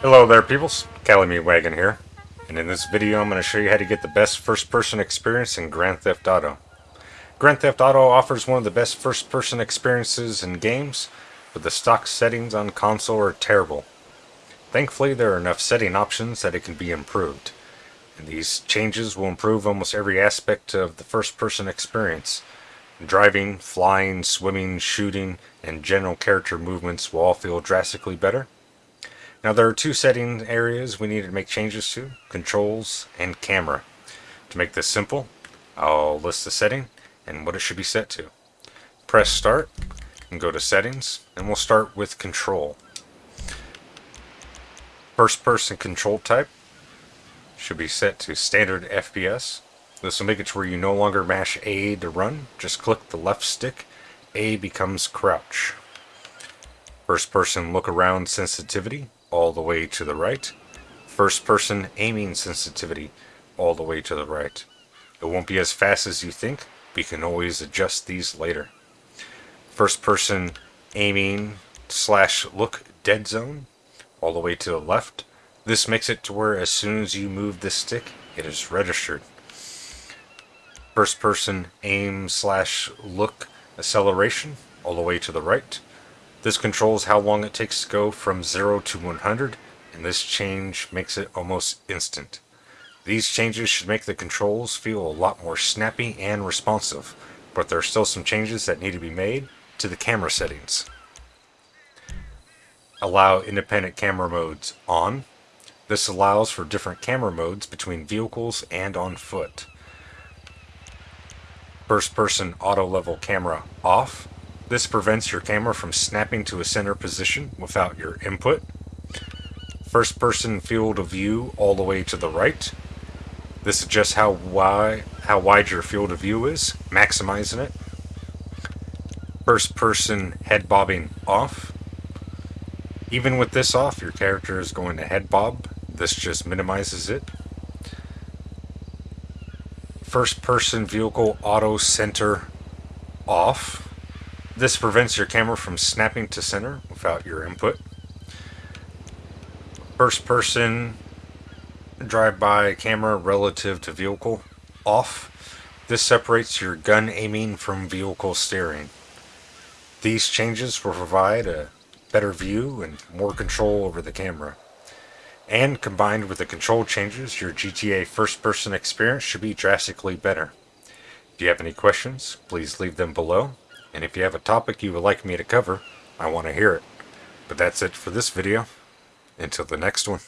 Hello there peoples, Calamity Wagon here, and in this video I'm going to show you how to get the best first-person experience in Grand Theft Auto. Grand Theft Auto offers one of the best first-person experiences in games, but the stock settings on console are terrible. Thankfully there are enough setting options that it can be improved, and these changes will improve almost every aspect of the first-person experience. Driving, flying, swimming, shooting, and general character movements will all feel drastically better. Now there are two setting areas we need to make changes to, controls and camera. To make this simple, I'll list the setting and what it should be set to. Press start and go to settings and we'll start with control. First person control type should be set to standard FPS. This will make it to where you no longer mash A to run, just click the left stick, A becomes crouch. First person look around sensitivity, all the way to the right. First person aiming sensitivity, all the way to the right. It won't be as fast as you think, you can always adjust these later. First person aiming slash look dead zone, all the way to the left. This makes it to where as soon as you move the stick, it is registered first person aim slash look acceleration all the way to the right. This controls how long it takes to go from 0 to 100 and this change makes it almost instant. These changes should make the controls feel a lot more snappy and responsive, but there are still some changes that need to be made to the camera settings. Allow independent camera modes on. This allows for different camera modes between vehicles and on foot first person auto level camera off. This prevents your camera from snapping to a center position without your input. First person field of view all the way to the right. This adjusts how wide, how wide your field of view is, maximizing it. First person head bobbing off. Even with this off, your character is going to head bob. This just minimizes it first person vehicle auto center off. This prevents your camera from snapping to center without your input. First person drive-by camera relative to vehicle off. This separates your gun aiming from vehicle steering. These changes will provide a better view and more control over the camera. And combined with the control changes, your GTA first person experience should be drastically better. If you have any questions, please leave them below. And if you have a topic you would like me to cover, I want to hear it. But that's it for this video. Until the next one.